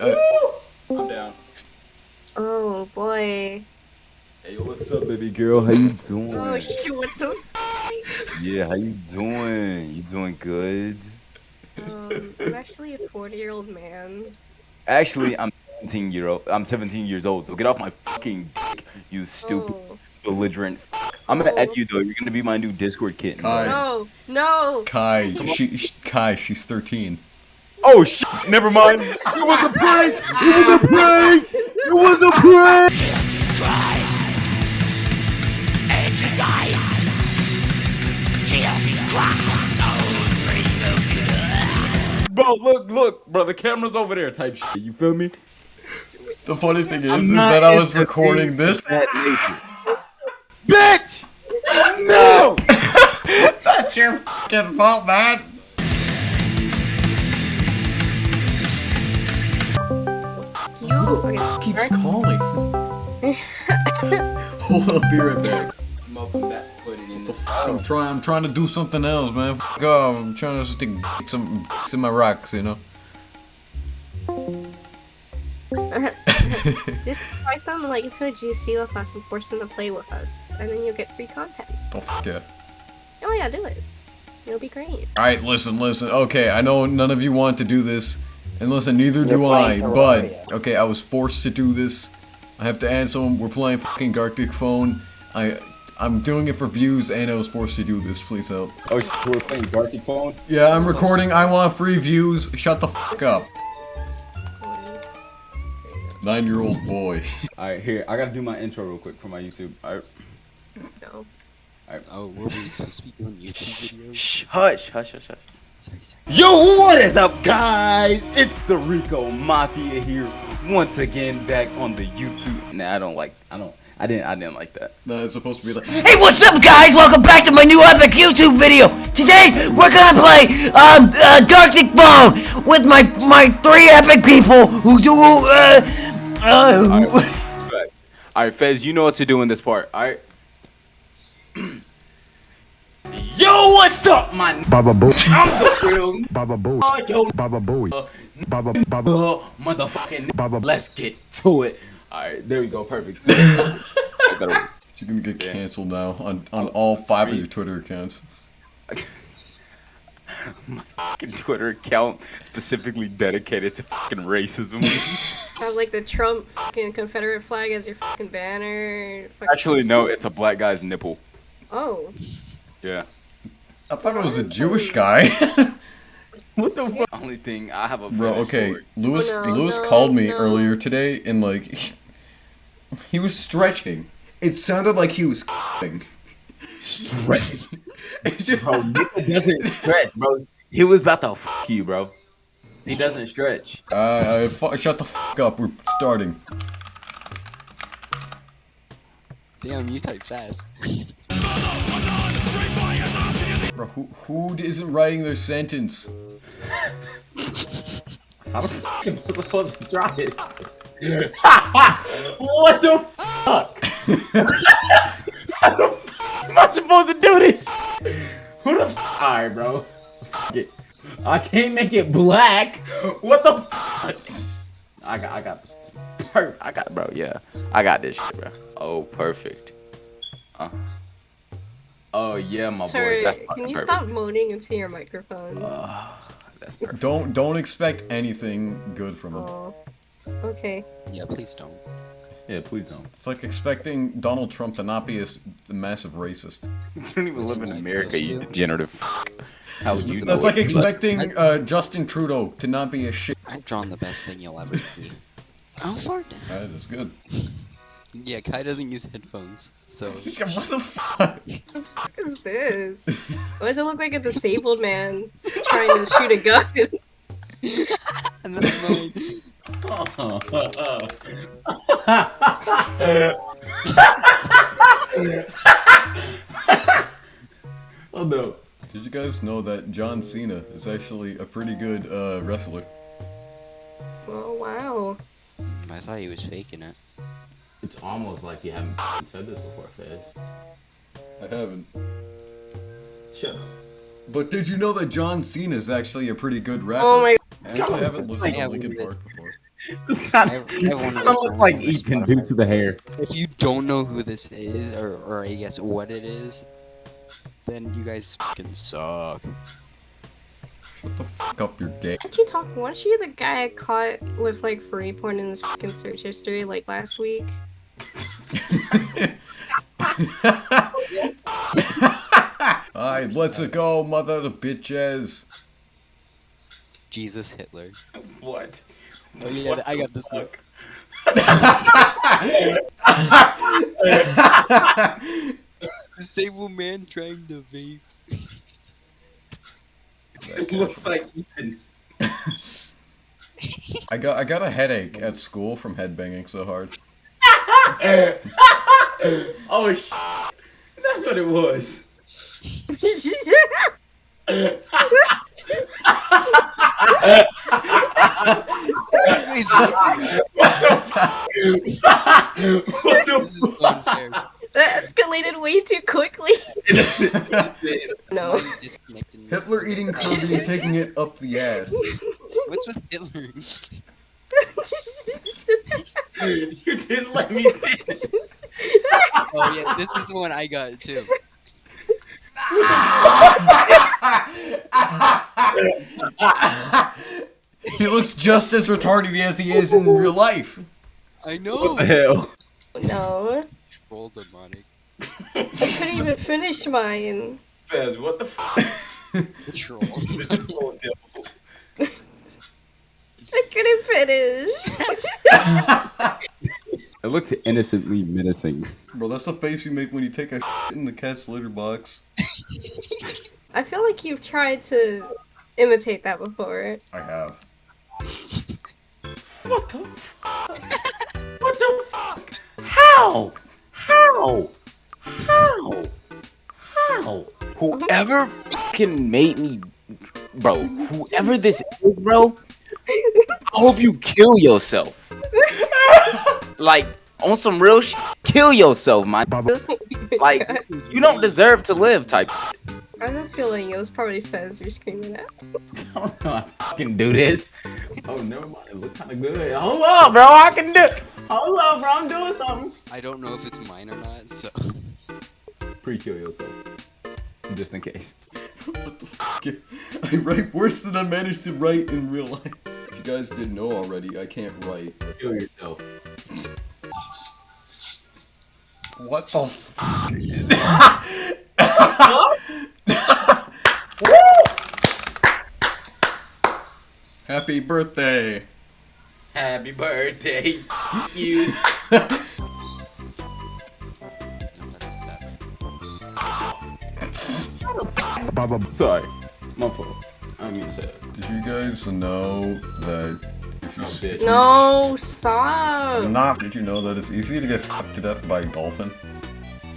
I'm down. Oh boy. Hey, what's up, baby girl? How you doing? Oh shit, what the Yeah, how you doing? You doing good? Um, I'm actually a 40 year old man. Actually, I'm 17 year old. I'm 17 years old. So get off my fucking dick, you stupid Oh. belligerent. I'm gonna Oh. add you though. You're gonna be my new Discord kitten. Kai. No, no. Kai, she, she Kai, she's 13. Oh shit! Never mind. It was a prank. It was a prank. It was a prank. Bro, look, look, bro. The camera's over there. Type shit. You feel me? The funny thing is, is that I was recording this. of that nature. Bitch! No! That's your fucking fault, man. You fucking Keeps calling. Hold up, be right back. Welcome back. Put it in the I'm trying. I'm trying to do something else, man. Fuck off. I'm trying to stick some in my rocks, you know. Just invite them like into a GC with us and force them to play with us, and then you'll get free content. Oh fuck yeah. Oh yeah, do it. It'll be great. All right, listen, listen. Okay, I know none of you want to do this, and listen, neither You're do I. playing But okay, I was forced to do this. I have to add someone. We're playing fucking Gartic Phone. I, I'm doing it for views, and I was forced to do this. Please help. Oh shit, we're playing Gartic phone. Yeah, I'm recording. I want free views. Shut the fuck up. Nine-year-old boy. All right, here. I gotta do my intro real quick for my YouTube. All right. No. Oh, were we supposed to be doing YouTube videos? Shh, hush, hush, hush, hush. Sorry, sorry. Yo, what is up, guys? It's the Rico Mafia here, once again back on the YouTube. Nah, I don't like. I don't. I didn't. I didn't like that. No, it's supposed to be like. Hey, what's up, guys? Welcome back to my new epic YouTube video. Today, we're gonna play um, uh, Gartic Phone with my my three epic people who do uh, uh, who- Right. All right, Fez, you know what to do in this part. All right. Yo, what's up, man? Baba Boo. I'm the real Baba Boo. Oh, yo, Baba Boo. Baba Baba uh, motherfucking. Baba. Let's get to it. All right, there we go. Perfect. I better- You're gonna get Yeah. canceled now on on all five of sweet. your Twitter accounts. My fucking Twitter account specifically dedicated to fucking racism. Have like the Trump fucking Confederate flag as your fucking banner. Fucking- Actually, no, it's a black guy's nipple. Oh. Yeah. I thought it was a Jewish guy. What the fuck? Only thing I have a Bro, okay, for- Lewis no, Lewis no, called me no. earlier today and like he, he was stretching. It sounded like he was stretching. Stretch. It's just- Bro, nigga doesn't stretch, bro. He was about to fuck you, bro. He doesn't stretch. Uh, uh, shut the fuck up. We're starting. Damn, you type fast. Bro, who who isn't writing their sentence? How the fuck am I supposed to drop it? what the fuck? How the fuck am I supposed to do this? Who the fuck? Alright, bro. Fuck it. I can't make it black. What the fuck? I got, I got, per- I got, bro. Yeah, I got this shit, bro. Oh, perfect. Uh. Oh yeah, my Sorry, boys. That's can you perfect. stop moaning into your microphone? That's perfect. Don't don't expect anything good from him. Oh. Okay. Yeah, please don't. Yeah, please don't. It's like expecting Donald Trump to not be a massive racist. You don't even live in America, you to? degenerative. fuck. How would you know? That's like it? expecting uh, Justin Trudeau to not be a shit. I've drawn the best thing you'll ever see. Oh, fart. That is good. Yeah, Kai doesn't use headphones, so. what the fuck? What is this? Why does it look like a disabled man trying to shoot a gun? and that's mine. oh no. Did you guys know that John Cena is actually a pretty good uh, wrestler? oh wow. I thought he was faking it. It's almost like you haven't said this before, Fez. I haven't. Shut up. But did you know that John Cena is actually a pretty good rapper? Oh my god. I actually haven't listened Yeah, to Linkin. Park before. This kind I- I of have kinda looks like on my Ethan due to the hair. If you don't know who this is, or, or I guess what it is, then you guys fucking suck. Shut the fuck up, you're gay. What you talking? Weren't you the guy I caught with like free porn in his fucking search history like last week? Alright, let's go, mother of bitches. Jesus Hitler. What? Oh yeah, I got this one. Disabled man trying to vape. It looks like Ethan. I got I got a headache at school from headbanging so hard. Oh sh! That's what it was. He's looking- what this is that escalated way too quickly. No. Hitler eating Kirby and taking it up the ass. What's with Hitler? You didn't let me finish. Oh yeah, this is the one I got too. he looks just as retarded as he is in real life. I know. What the hell? no. Troll demonic. I couldn't even finish mine. Fez, what the fuck? Troll. I couldn't finish. It looks innocently menacing. Bro, that's the face you make when you take a in the cat's litter box. I feel like you've tried to imitate that before. I have. What the fuck? What the fuck? How? How? How? How? Uh-huh. Whoever fucking made me, bro. Whoever this is, bro. I hope you kill yourself. like on some real shit, kill yourself, man. Like you don't deserve to live, type. I have a feeling it was probably Fez you're screaming at. I don't know. I can do this. Oh, never mind. It look kind of good. Hold up, bro. I can do. Hold up, bro. I'm doing something. I don't know if it's mine or not, so Pre-kill yourself, just in case. What the fuck? I write worse than I managed to write in real life. If you guys didn't know already, I can't write. Kill yourself. What the fuck? Happy birthday! Happy birthday, you. no, that's Batman. Baba Sorry, my fault. I didn't mean to. Did you guys know that if you Oh, s- bitch. No, stop. Not did you know that it's easy to get fucked to death by a dolphin?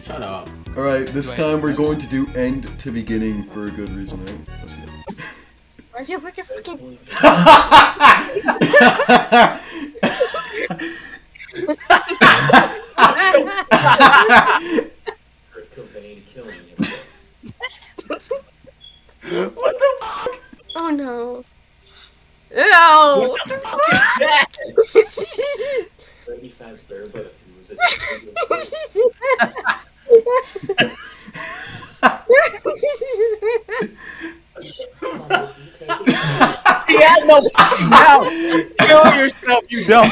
Shut up. Alright, this Do time we're going to do end to beginning for a good reason, right? Let's go. Why's he looking fucking? What the fuck oh no. Ew! What the fuck is that? Freddy Fazbear, but if he was a He had no fucking mouth. Kill yourself, you dumb.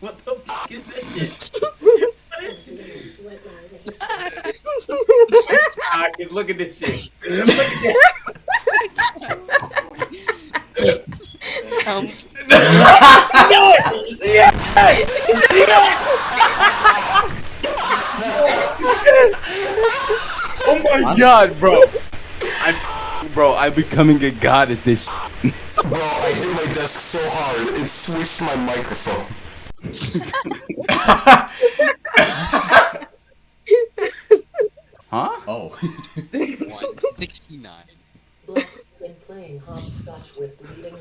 what the fuck is this? Ah, kid, look at this shit. Look at that. Um, Oh my god, bro. I, bro, I'm becoming a god at this. Bro, I hit my desk so hard, it switched my microphone. Huh? Oh. 169. Black been playing hopscotch with leading men.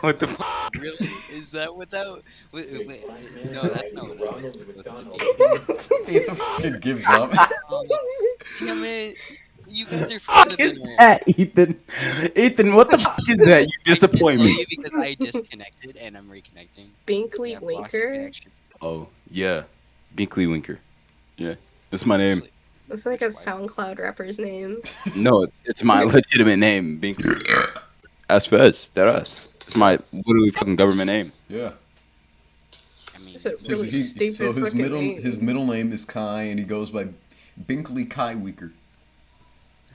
What the fuck? Really? Is that without? Wait, wait, wait. No, that's not what Ronald it was supposed to McDonald. be. it gives up. Damn it! you guys are fuck further is than I am. that, Ethan? Ethan, what the fuck is that? You disappoint me. you because I disconnected and I'm reconnecting. Binkley Yeah, Winker. Oh yeah, Binkley Winker. Yeah, that's my name. Actually, That's like a SoundCloud rapper's name. No, it's it's my legitimate name, Binkley. As Fez, that us. It's my literally fucking government name. Yeah. I mean, a really he- stupid so his middle name. his middle name is Kai, and he goes by Binkley Kai Weaker.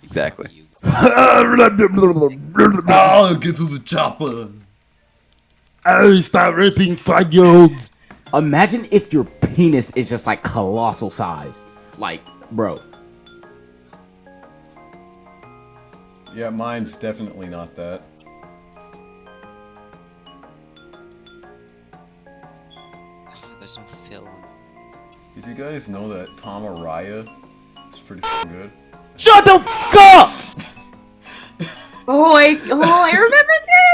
Exactly. you. Oh, ah, get to the chopper. Oh, stop raping five year olds. Imagine if your penis is just like colossal size. Like, bro. Yeah, mine's definitely not that. There's no film. Did you guys know that Tom Araya is pretty good? Shut the fuck up! Oh, I oh I remember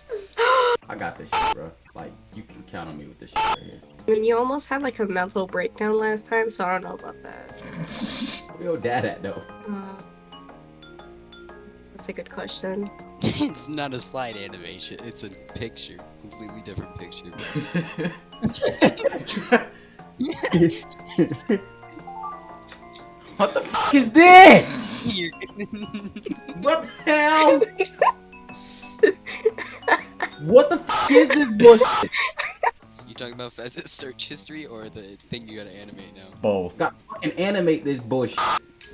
this. I got this shit, bro. Like, you can count on me with this shit right here. I mean, you almost had like a mental breakdown last time, so I don't know about that. Where your dad at, though? Uh, that's a good question. it's not a slide animation. It's a picture. Completely different picture. What the fuck is this? What the hell? what the fuck is this bullshit? you talking about Fez's search history or the thing you gotta animate now? Both. Got fucking animate this bullshit.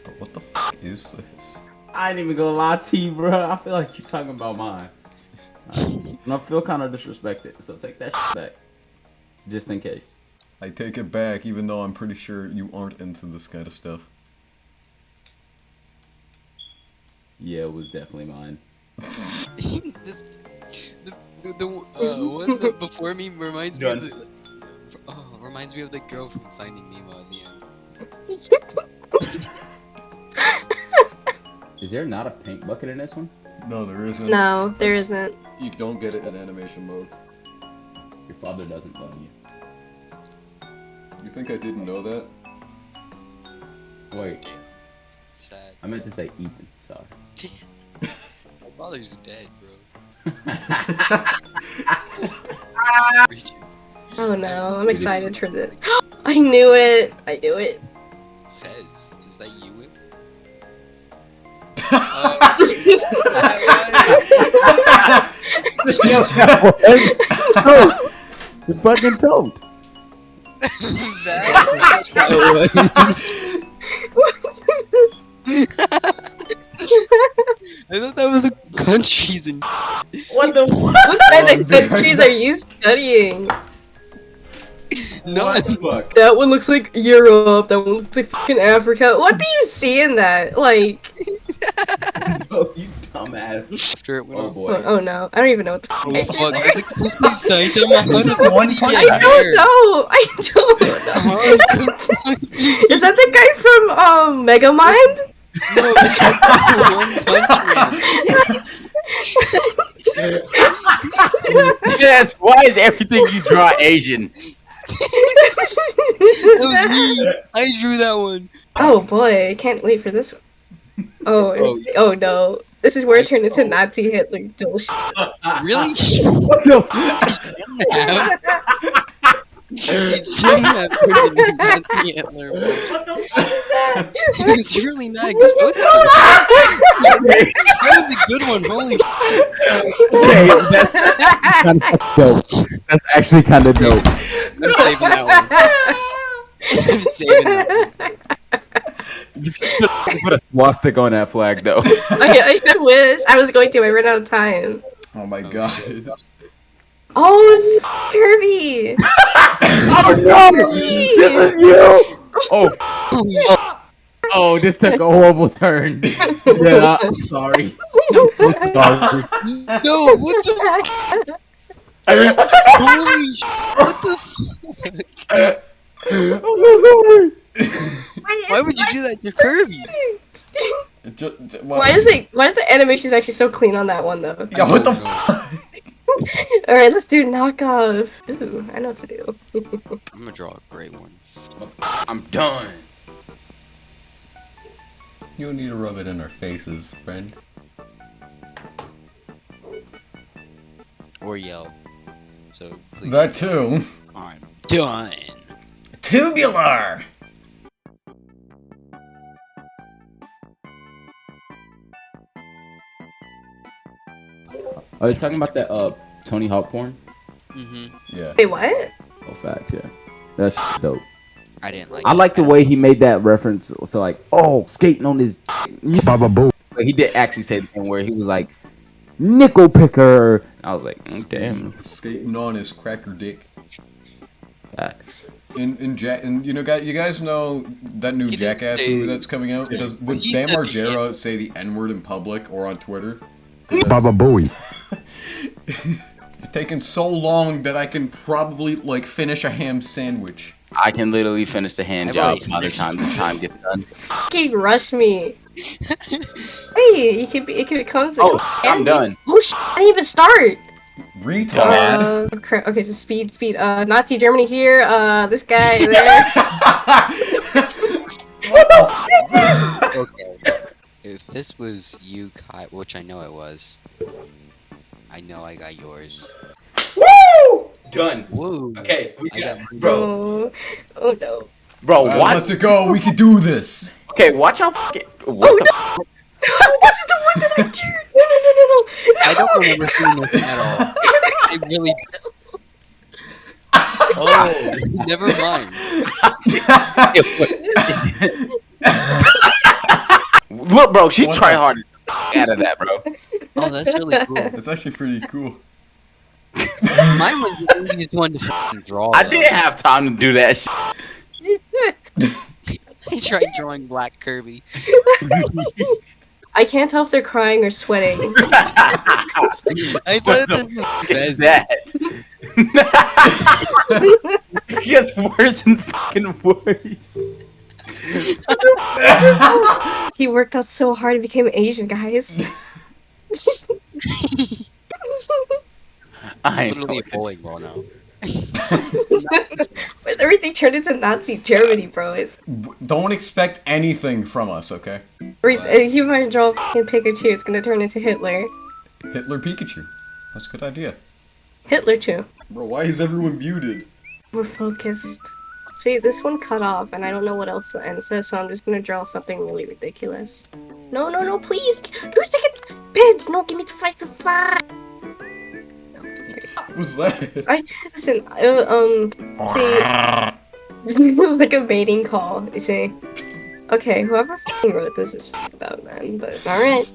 But what the f is this? I ain't even gonna lie to you, bro. I feel like you're talking about mine. And I feel kind of disrespected, so take that shit back. Just in case. I take it back, even though I'm pretty sure you aren't into this kind of stuff. Yeah, it was definitely mine. this, the the, the uh, one that before me reminds me of the, oh, reminds me of the girl from Finding Nemo at the end. Is there not a paint bucket in this one? No, there isn't. No, there isn't. You don't get it in animation mode. Your father doesn't love you. You think I didn't know that? Wait, Sad. I meant to say Ethan. Sorry. My father's dead, bro. Oh no, I'm excited for this. I knew it. I knew it. Fez, is that you? Uh, Wim? It's fucking tote. I thought that was the countries and What the fuck? What kind of countries are you studying? No. What? That one looks like Europe. That one looks like fucking Africa. What do you see in that? Like, No, you dumbass. After it went Oh boy. oh, oh no, I don't even know what the fuck. Oh I fuck, did that's there. a Christmas Saitama. How the fuck one did he punch I don't there? know. I don't know. Is that the guy from um Megamind? No, it's just one punch man. yes, why is everything you draw Asian? That was me. I drew that one. oh boy, I can't wait for this one. Oh, Oh, oh, no. This is where it turned into Nazi Hitler bullshit. Really? What the fuck? It shouldn't have turned into Nazi Hitler. bro. He was really not exposed to it. That was a good one. Holy Okay, that's kind of dope. That's actually kind of dope. I'm saving that one. I'm saving that one. You should put a swastika on that flag, though. I, I wish. I was going to. I ran out of time. Oh my god. Oh, it's Kirby. oh no! This is you! Oh, f- oh, this took a horrible turn. Yeah, I'm sorry. Sorry. No, what the? Holy sh! What the? F- I'm so sorry. Why would you do that to Kirby? It ju- ju- Why is it? Why is the animation actually so clean on that one though? Yeah, what the I f- All right, let's do knockoff. Ooh, I know what to do. I'm gonna draw a great one. I'm done. You don't need to rub it in our faces, friend. Or yell. So please. That too. I'm done. Tubular! Are they talking about that uh Tony Hawk porn? Mm-hmm. Yeah. Wait, what? Oh, facts, yeah. That's dope. I didn't like. I like the way he made that reference. So like, oh, skating on his. Baba Boo. But he did actually say the thing where he was like, nickel picker. I was like, mm, damn. Skating on his cracker dick. Facts. In in Jack and you know guys you guys know that new He Jackass say- movie that's coming out? It does would He Bam said the Margera say the N word in public or on Twitter? 'Cause Baba Booey. It's taken so long that I can probably like finish a ham sandwich. I can literally finish the hand I've job already by the time the time gets done. Fucking rush me. hey, you could be. It could comes. Oh, I'm done. Oh sh! I didn't even start. Retard. Uh, crap. Okay, just speed, speed. Uh, Nazi Germany here. Uh, this guy there. What the? okay. If this was you, Kai, which I know it was, I know I got yours. Done. Whoa. Okay, we I got bro, oh, oh no. bro, Alright, watch. let's go. We can do this. Okay, watch how fucking. Oh, what Oh the f- no! this is the one that I cheered. No, no, no, no, no. no. I don't remember seeing this at all. I really. Oh. oh, never mind. Look, bro, she What try hard out of that, bro. Oh, that's really cool. That's actually pretty cool. Mine was the easiest one to fucking draw. I though. didn't have time to do that shit. I tried drawing Black Kirby. I can't tell if they're crying or sweating. I thought this was is that? it gets worse and fucking worse. he worked out so hard, he became Asian, guys. I It's know literally a it's- bowling ball now. Where's everything turned into Nazi Germany, bro? It's Don't expect anything from us, okay? re- uh, you might draw a fucking Pikachu, it's gonna turn into Hitler. Hitler Pikachu. That's a good idea. Hitler too. Bro, why is everyone muted? We're focused. See, this one cut off, and I don't know what else the end says, so I'm just gonna draw something really ridiculous. No, no, no, please! Three seconds! Bitch, no, give me the five to five! What was that? Listen, uh, um, see, this was like a baiting call, you see. Okay, whoever wrote this is fucked up, man, but alright.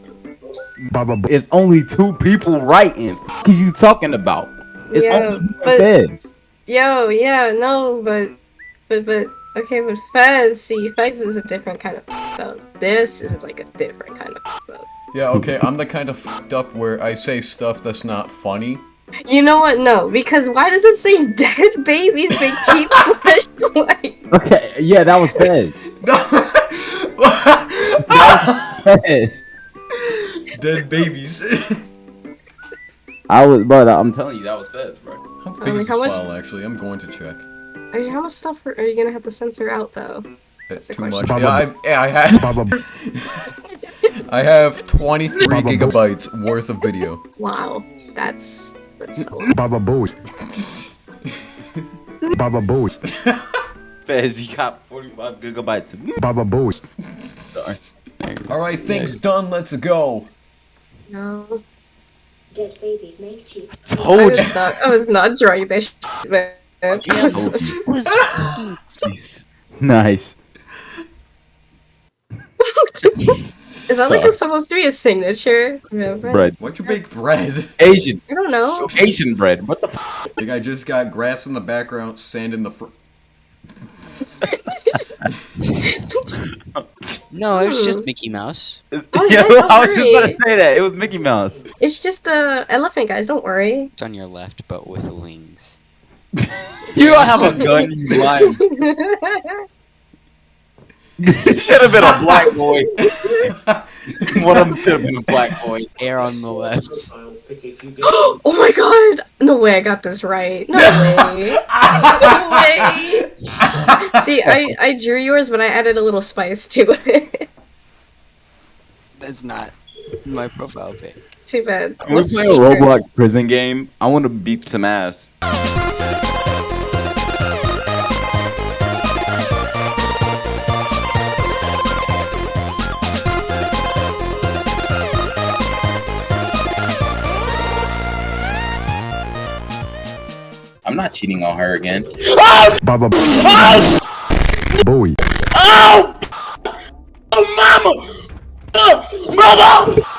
It's only two people writing. F is you talking about? It's Yeah, only you and but- Fez. Yo, yeah, no, but, but, but, okay, but Fez, see, Fez is a different kind of fucked up. This is like a different kind of fucked up. Yeah, okay, I'm the kind of fucked up where I say stuff that's not funny. You know what? No, because why does it say dead babies make cheap flashlight? Okay, yeah, that was Fez. Fez. Dead babies. I was, bro. Uh, I'm telling you, that was Fez, bro. How big mean, is this much- file, actually? I'm going to check. I mean, how much stuff are are you gonna have to censor out, though? Eh, that's too much. Yeah, I've, yeah, I have. I have 23 gigabytes worth of video. Wow, that's that's so. Baba Booey. Baba Booey. Fez, you got 45 gigabytes of Baba Booey. Sorry. All right, things done. Let's go. No, Dead babies make cheap. I Told you. was not. I was not drawing this. Shit, man. I Yeah, not- was Nice. Is that like supposed to be a signature? Remember? Bread. Why'd you bake bread? Asian. I don't know. Asian bread. What the f? Like I just got grass in the background, sand in the front. No, it was Hmm. just Mickey Mouse. Oh, yeah, yeah, I was just worry. gonna say that. It was Mickey Mouse. It's just a elephant, guys. Don't worry. It's on your left, but with wings. You don't have a gun, you lying. Should have been a black boy. One of them should have been a black boy. Air on the left. oh my god! No way I got this right. No way. no way. See, I, I drew yours, but I added a little spice to it. That's not my profile pic. Too bad. When we What's play a? Roblox prison game, I want to beat some ass. I'm not cheating on her again. Baba Booey. Oh! Oh, mama! Uh, mama!